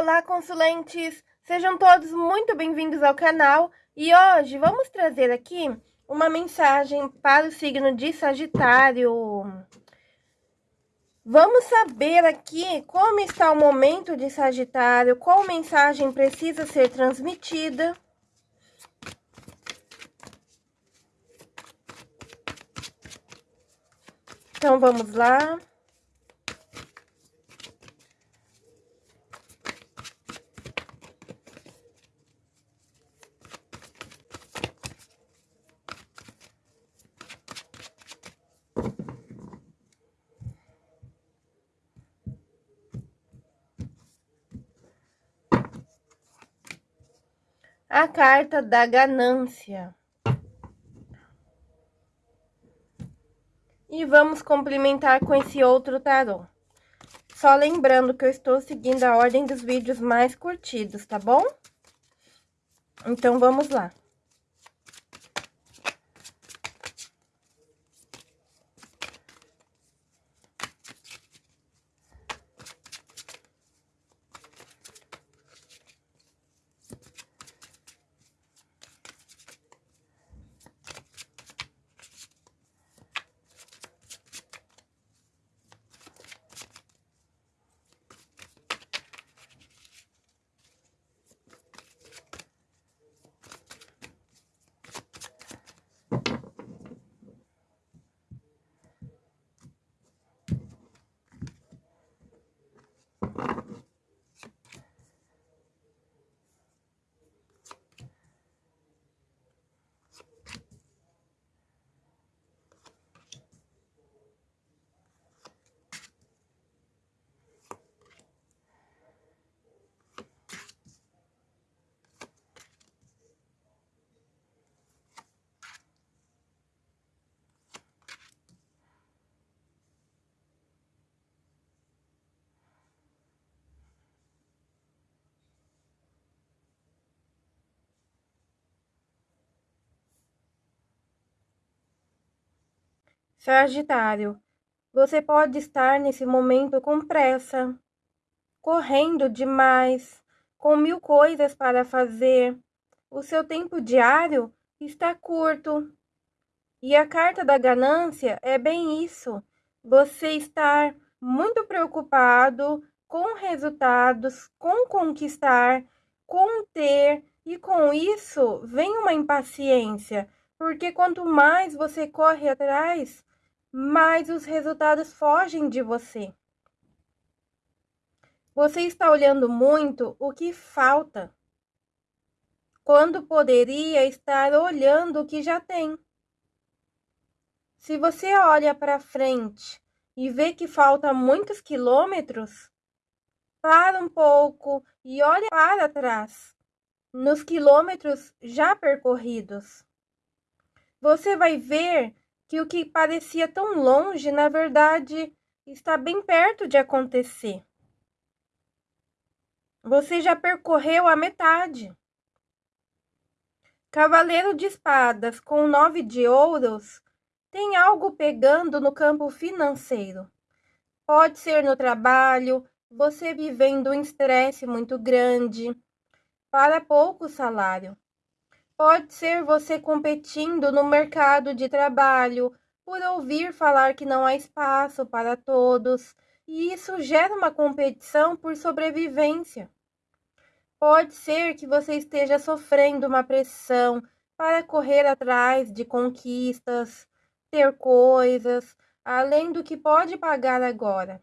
Olá, consulentes! Sejam todos muito bem-vindos ao canal e hoje vamos trazer aqui uma mensagem para o signo de Sagitário. Vamos saber aqui como está o momento de Sagitário, qual mensagem precisa ser transmitida. Então, vamos lá. A carta da ganância. E vamos complementar com esse outro tarô. Só lembrando que eu estou seguindo a ordem dos vídeos mais curtidos, tá bom? Então, vamos lá. Sagitário, você pode estar nesse momento com pressa, correndo demais, com mil coisas para fazer. O seu tempo diário está curto. E a carta da ganância é bem isso. Você estar muito preocupado com resultados, com conquistar, com ter, e com isso vem uma impaciência, porque quanto mais você corre atrás, mas os resultados fogem de você. Você está olhando muito o que falta, quando poderia estar olhando o que já tem. Se você olha para frente e vê que falta muitos quilômetros, para um pouco e olha para trás, nos quilômetros já percorridos. Você vai ver que o que parecia tão longe, na verdade, está bem perto de acontecer. Você já percorreu a metade. Cavaleiro de espadas com nove de ouros tem algo pegando no campo financeiro. Pode ser no trabalho, você vivendo um estresse muito grande, para pouco salário. Pode ser você competindo no mercado de trabalho por ouvir falar que não há espaço para todos, e isso gera uma competição por sobrevivência. Pode ser que você esteja sofrendo uma pressão para correr atrás de conquistas, ter coisas, além do que pode pagar agora.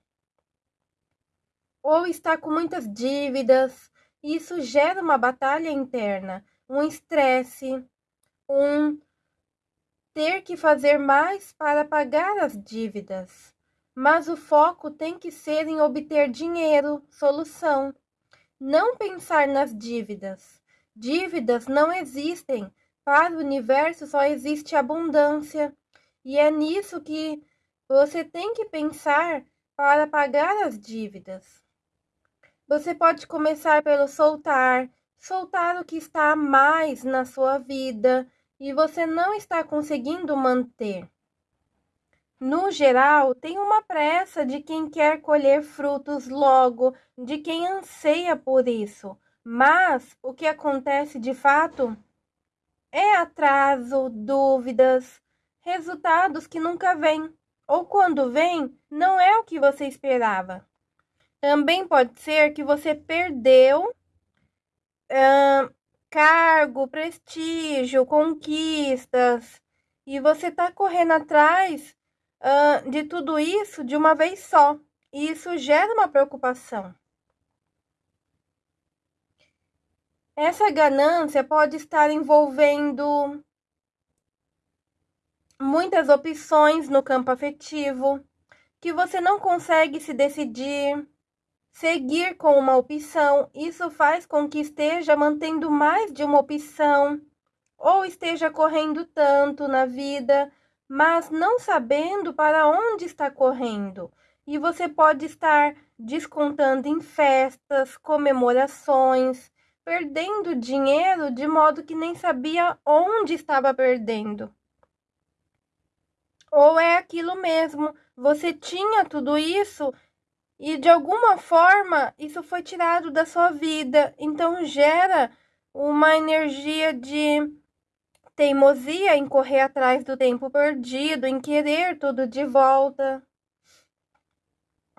Ou está com muitas dívidas, e isso gera uma batalha interna um estresse, um ter que fazer mais para pagar as dívidas. Mas o foco tem que ser em obter dinheiro, solução. Não pensar nas dívidas. Dívidas não existem. Para o universo só existe abundância. E é nisso que você tem que pensar para pagar as dívidas. Você pode começar pelo soltar, soltar o que está a mais na sua vida e você não está conseguindo manter. no geral, tem uma pressa de quem quer colher frutos logo, de quem anseia por isso. Mas o que acontece de fato é atraso, dúvidas, resultados que nunca vêm, ou quando vêm, não é o que você esperava. Também pode ser que você perdeu cargo, prestígio, conquistas, e você está correndo atrás de tudo isso de uma vez só. E isso gera uma preocupação. Essa ganância pode estar envolvendo muitas opções no campo afetivo, que você não consegue se decidir, seguir com uma opção. Isso faz com que esteja mantendo mais de uma opção ou esteja correndo tanto na vida mas não sabendo para onde está correndo. E você pode estar descontando em festas, comemorações, perdendo dinheiro de modo que nem sabia onde estava perdendo. Ou é aquilo mesmo, você tinha tudo isso e de alguma forma isso foi tirado da sua vida, então gera uma energia de teimosia em correr atrás do tempo perdido, em querer tudo de volta.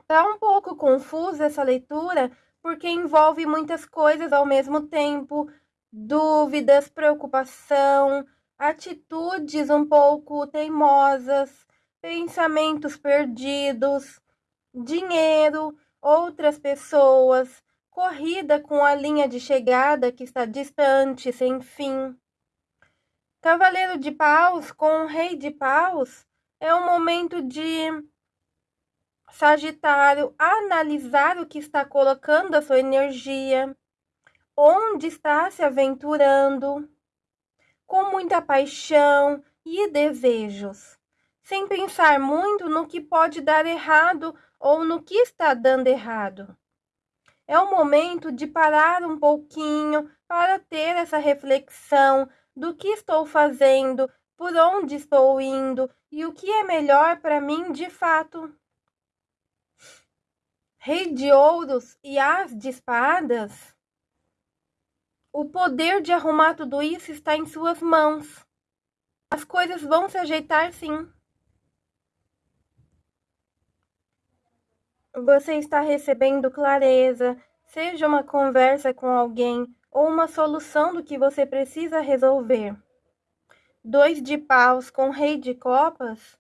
Tá um pouco confusa essa leitura, porque envolve muitas coisas ao mesmo tempo, dúvidas, preocupação, atitudes um pouco teimosas, pensamentos perdidos, dinheiro, outras pessoas, corrida com a linha de chegada que está distante, sem fim. Cavaleiro de Paus com o Rei de Paus é um momento de Sagitário analisar o que está colocando a sua energia, onde está se aventurando, com muita paixão e desejos, sem pensar muito no que pode dar errado ou no que está dando errado. É o momento de parar um pouquinho para ter essa reflexão, do que estou fazendo, por onde estou indo e o que é melhor para mim de fato. Rei de ouros e as de espadas. O poder de arrumar tudo isso está em suas mãos. As coisas vão se ajeitar sim. Você está recebendo clareza, seja uma conversa com alguém ou uma solução do que você precisa resolver. Dois de paus com rei de copas.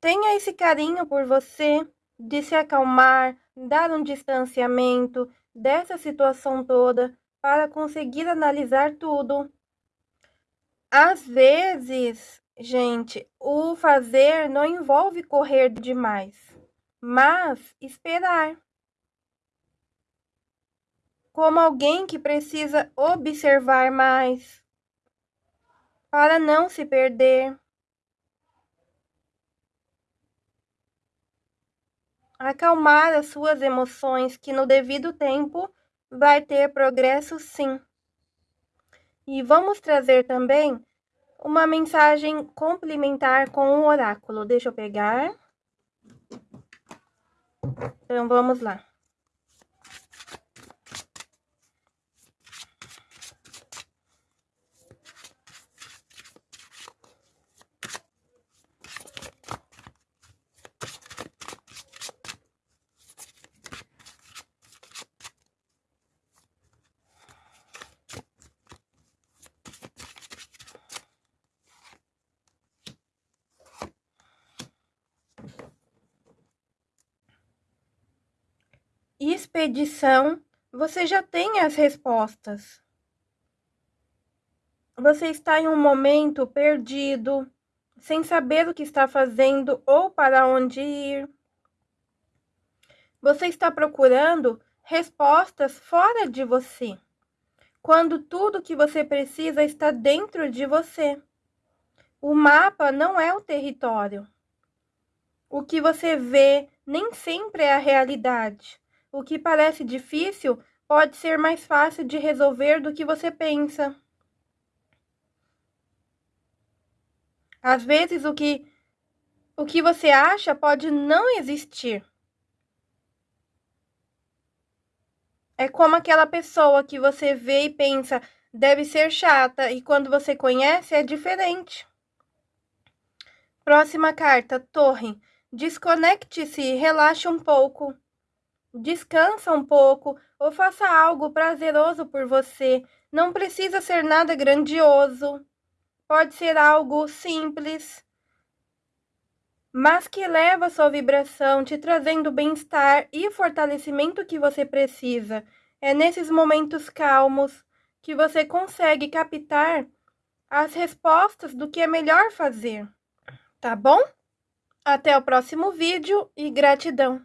Tenha esse carinho por você, de se acalmar, dar um distanciamento dessa situação toda para conseguir analisar tudo. Às vezes, gente, o fazer não envolve correr demais, mas esperar como alguém que precisa observar mais para não se perder. Acalmar as suas emoções, que no devido tempo vai ter progresso sim. E vamos trazer também uma mensagem complementar com o oráculo. Deixa eu pegar. Então vamos lá. Expedição, você já tem as respostas. Você está em um momento perdido, sem saber o que está fazendo ou para onde ir. Você está procurando respostas fora de você, quando tudo que você precisa está dentro de você. O mapa não é o território. O que você vê nem sempre é a realidade. O que parece difícil pode ser mais fácil de resolver do que você pensa. Às vezes, o que O que você acha pode não existir. É como aquela pessoa que você vê e pensa, deve ser chata, e quando você conhece é diferente. Próxima carta, Torre. Desconecte-se, relaxe um pouco. Descansa um pouco ou faça algo prazeroso por você. Não precisa ser nada grandioso. Pode ser algo simples, mas que leva a sua vibração, te trazendo o bem-estar e fortalecimento que você precisa. É nesses momentos calmos que você consegue captar as respostas do que é melhor fazer. Tá bom? Até o próximo vídeo e gratidão!